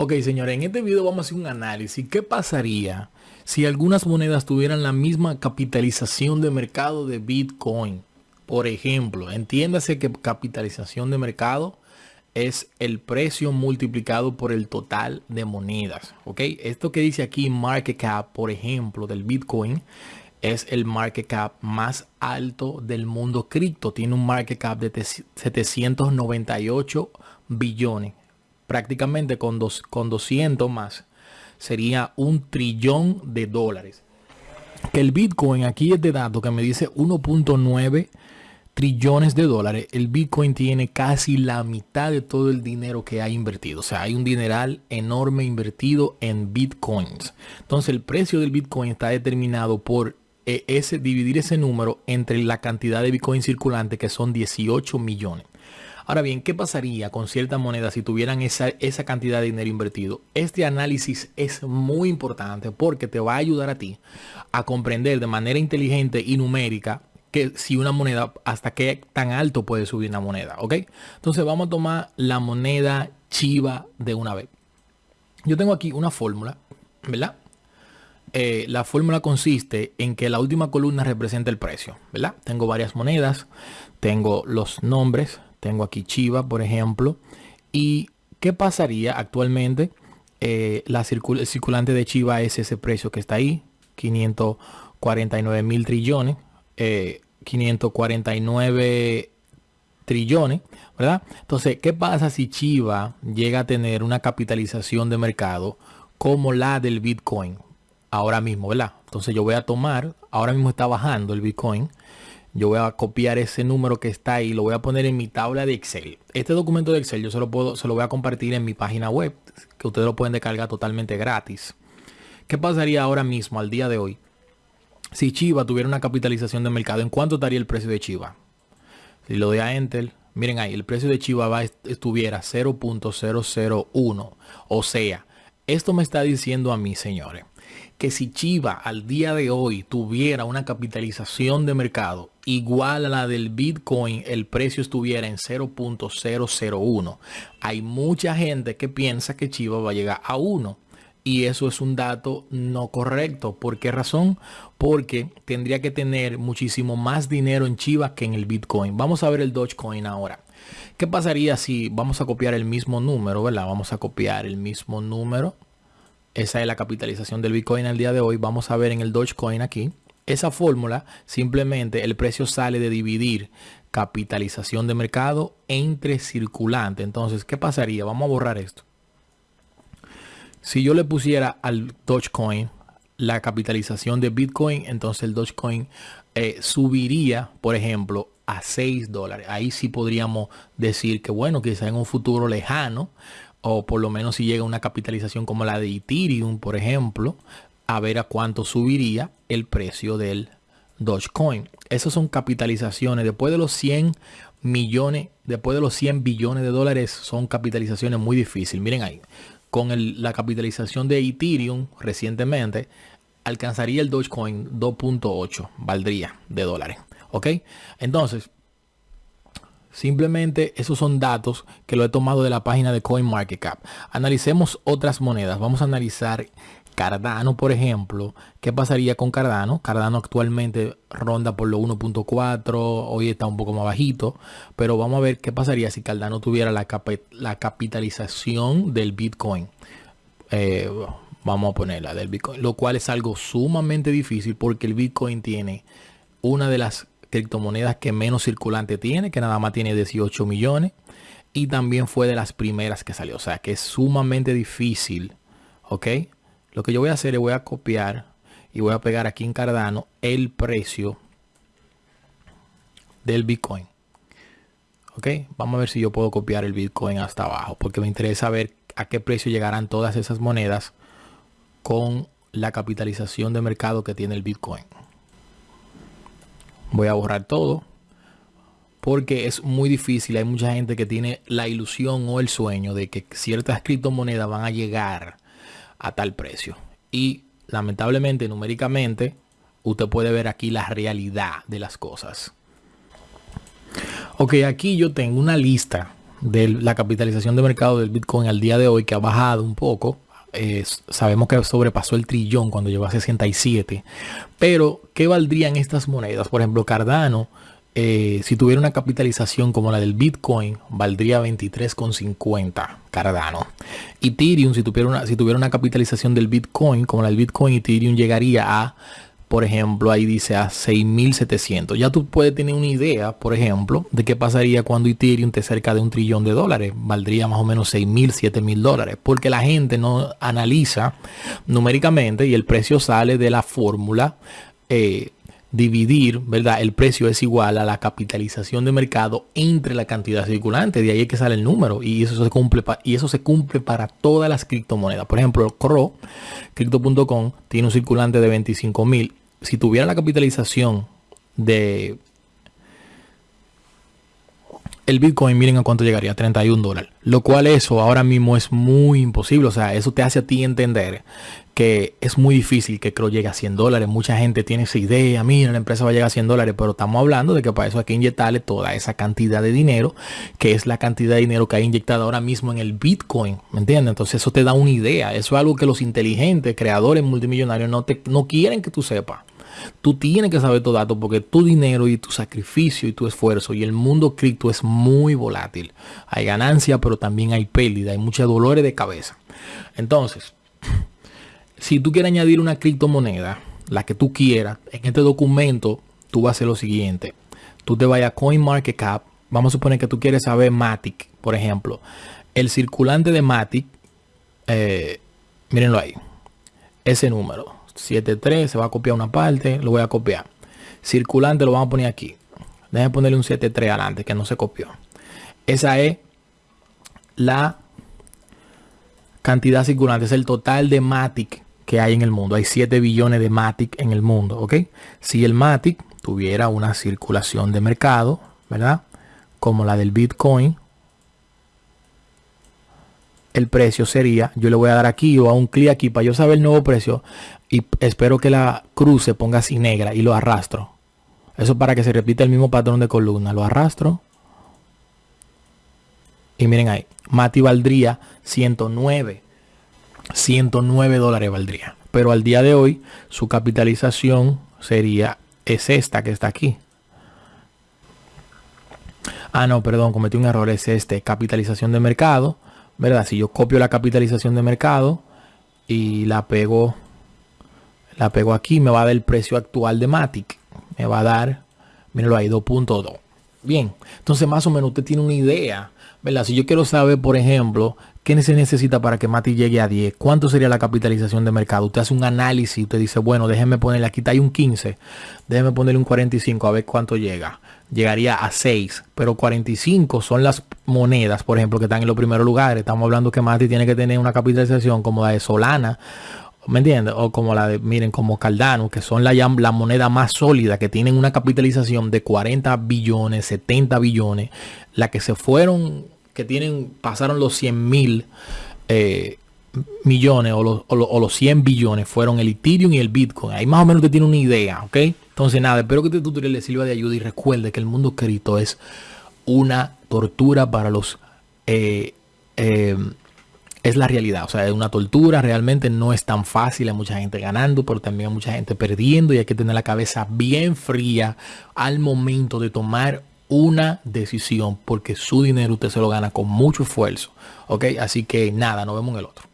Ok, señores, en este video vamos a hacer un análisis. ¿Qué pasaría si algunas monedas tuvieran la misma capitalización de mercado de Bitcoin? Por ejemplo, entiéndase que capitalización de mercado es el precio multiplicado por el total de monedas. Ok, esto que dice aquí market cap, por ejemplo, del Bitcoin, es el market cap más alto del mundo cripto. Tiene un market cap de 798 billones prácticamente con, dos, con 200 más, sería un trillón de dólares. Que el Bitcoin, aquí es de dato que me dice 1.9 trillones de dólares. El Bitcoin tiene casi la mitad de todo el dinero que ha invertido. O sea, hay un dineral enorme invertido en Bitcoins. Entonces el precio del Bitcoin está determinado por eh, ese, dividir ese número entre la cantidad de Bitcoin circulante que son 18 millones. Ahora bien, ¿qué pasaría con ciertas monedas si tuvieran esa, esa cantidad de dinero invertido? Este análisis es muy importante porque te va a ayudar a ti a comprender de manera inteligente y numérica que si una moneda, hasta qué tan alto puede subir una moneda, ¿ok? Entonces vamos a tomar la moneda chiva de una vez. Yo tengo aquí una fórmula, ¿verdad? Eh, la fórmula consiste en que la última columna representa el precio, ¿verdad? Tengo varias monedas, tengo los nombres, tengo aquí Chiva, por ejemplo. ¿Y qué pasaría actualmente? Eh, la el circulante de Chiva es ese precio que está ahí, 549 mil trillones, 549 eh, trillones, ¿verdad? Entonces, ¿qué pasa si Chiva llega a tener una capitalización de mercado como la del Bitcoin? Ahora mismo, ¿verdad? Entonces yo voy a tomar, ahora mismo está bajando el Bitcoin, yo voy a copiar ese número que está ahí, lo voy a poner en mi tabla de Excel. Este documento de Excel yo se lo, puedo, se lo voy a compartir en mi página web, que ustedes lo pueden descargar totalmente gratis. ¿Qué pasaría ahora mismo, al día de hoy? Si Chiva tuviera una capitalización de mercado, ¿en cuánto estaría el precio de Chiva? Si lo doy a Enter, miren ahí, el precio de Chiva va, estuviera 0.001. O sea, esto me está diciendo a mí, señores, que si Chiva al día de hoy tuviera una capitalización de mercado igual a la del Bitcoin, el precio estuviera en 0.001. Hay mucha gente que piensa que Chiva va a llegar a 1. Y eso es un dato no correcto. ¿Por qué razón? Porque tendría que tener muchísimo más dinero en Chiva que en el Bitcoin. Vamos a ver el Dogecoin ahora. ¿Qué pasaría si vamos a copiar el mismo número, ¿verdad? Vamos a copiar el mismo número. Esa es la capitalización del Bitcoin al día de hoy. Vamos a ver en el Dogecoin aquí. Esa fórmula, simplemente el precio sale de dividir capitalización de mercado entre circulante. Entonces, ¿qué pasaría? Vamos a borrar esto. Si yo le pusiera al Dogecoin la capitalización de Bitcoin, entonces el Dogecoin eh, subiría, por ejemplo, a 6 dólares. Ahí sí podríamos decir que, bueno, quizá en un futuro lejano, o por lo menos si llega una capitalización como la de Ethereum, por ejemplo, a ver a cuánto subiría el precio del Dogecoin. Esas son capitalizaciones. Después de los 100 millones, después de los 100 billones de dólares, son capitalizaciones muy difíciles. Miren ahí, con la capitalización de Ethereum recientemente, alcanzaría el Dogecoin 2.8, valdría de dólares. ¿Ok? Entonces, Simplemente esos son datos que lo he tomado de la página de CoinMarketCap. Analicemos otras monedas. Vamos a analizar Cardano, por ejemplo, ¿qué pasaría con Cardano? Cardano actualmente ronda por lo 1.4, hoy está un poco más bajito, pero vamos a ver qué pasaría si Cardano tuviera la, capitalización del Bitcoin. Eh, vamos a ponerla del Bitcoin, lo cual es algo sumamente difícil porque el Bitcoin tiene una de las criptomonedas que menos circulante tiene, que nada más tiene 18 millones. Y también fue de las primeras que salió. O sea que es sumamente difícil. ¿Ok? Lo que yo voy a hacer es voy a copiar y voy a pegar aquí en Cardano el precio del Bitcoin. Ok, vamos a ver si yo puedo copiar el Bitcoin hasta abajo porque me interesa ver a qué precio llegarán todas esas monedas con la capitalización de mercado que tiene el Bitcoin. Voy a borrar todo porque es muy difícil. Hay mucha gente que tiene la ilusión o el sueño de que ciertas criptomonedas van a llegar a tal precio. Y lamentablemente, numéricamente, usted puede ver aquí la realidad de las cosas. Ok, aquí yo tengo una lista de la capitalización de mercado del Bitcoin al día de hoy, que ha bajado un poco. Sabemos que sobrepasó el trillón cuando llegó a 67. Pero, ¿qué valdrían estas monedas? Por ejemplo, Cardano, eh, si tuviera una capitalización como la del Bitcoin, valdría 23,50 Cardano. Ethereum, si tuviera, una, si tuviera una capitalización del Bitcoin como la del Bitcoin, Ethereum llegaría a por ejemplo, ahí dice a 6.700. Ya tú puedes tener una idea, por ejemplo, de qué pasaría cuando Ethereum te cerca de un trillón de dólares. Valdría más o menos 6.000, 7.000 dólares. Porque la gente no analiza numéricamente y el precio sale de la fórmula. Eh, dividir, ¿verdad? El precio es igual a la capitalización de mercado entre la cantidad circulante. De ahí es que sale el número y eso se cumple, y eso se cumple para todas las criptomonedas. Por ejemplo, Cro, Crypto.com, tiene un circulante de 25 mil. Si tuviera la capitalización de el Bitcoin, miren a cuánto llegaría, 31 dólares. Lo cual eso ahora mismo es muy imposible. O sea, eso te hace a ti entender que es muy difícil que Crow llegue a 100 dólares. Mucha gente tiene esa idea, mira, la empresa va a llegar a 100 dólares, pero estamos hablando de que para eso hay que inyectarle toda esa cantidad de dinero, que es la cantidad de dinero que hay inyectado ahora mismo en el Bitcoin. ¿Me entiendes? Entonces eso te da una idea. Eso es algo que los inteligentes, creadores multimillonarios no, te, no quieren que tú sepas. Tú tienes que saber todo dato porque tu dinero y tu sacrificio y tu esfuerzo y el mundo cripto es muy volátil. Hay ganancia, pero también hay pérdida, hay muchos dolores de cabeza. Entonces, si tú quieres añadir una criptomoneda, la que tú quieras, en este documento tú vas a hacer lo siguiente. Tú te vayas a CoinMarketCap. Vamos a suponer que tú quieres saber Matic, por ejemplo. El circulante de Matic, eh, mírenlo ahí. Ese número. 73, se va a copiar una parte, lo voy a copiar. Circulante lo vamos a poner aquí. Déjenme ponerle un 73 adelante que no se copió. Esa es la cantidad circulante, es el total de Matic que hay en el mundo. Hay 7 billones de Matic en el mundo, ¿ok? Si el Matic tuviera una circulación de mercado, ¿verdad? Como la del Bitcoin, el precio sería, yo le voy a dar aquí o a un clic aquí para yo saber el nuevo precio y espero que la cruz se ponga así negra y lo arrastro. Eso para que se repita el mismo patrón de columna. Lo arrastro. Y miren ahí, Mati valdría 109. 109 dólares valdría. Pero al día de hoy su capitalización sería, es esta que está aquí. Ah, no, perdón, cometí un error, es este, capitalización de mercado ¿verdad? Si yo copio la capitalización de mercado y la pego, la pego aquí, me va a dar el precio actual de Matic. Me va a dar, mírenlo ahí, 2.2. Bien, entonces más o menos usted tiene una idea, ¿verdad? Si yo quiero saber, por ejemplo, qué se necesita para que Matic llegue a 10, cuánto sería la capitalización de mercado. Usted hace un análisis, usted dice, bueno, déjeme ponerle, aquí está hay un 15, déjeme ponerle un 45 a ver cuánto llega llegaría a 6, pero 45 son las monedas, por ejemplo, que están en los primeros lugares. Estamos hablando que Mati tiene que tener una capitalización como la de Solana, ¿me entiendes? O como la de, miren, como Cardano, que son la, la moneda más sólida, que tienen una capitalización de 40 billones, 70 billones, la que se fueron, que tienen, pasaron los 100 mil. Eh, millones o los, o, los, 100 billones fueron el Ethereum y el Bitcoin. Ahí más o menos te tiene una idea, ¿ok? Entonces nada, espero que este tutorial le sirva de ayuda y recuerde que el mundo cripto es una tortura para los... Eh, eh, es la realidad, o sea, es una tortura, realmente no es tan fácil, hay mucha gente ganando, pero también hay mucha gente perdiendo y hay que tener la cabeza bien fría al momento de tomar una decisión, porque su dinero usted se lo gana con mucho esfuerzo, ¿ok? Así que nada, nos vemos en el otro.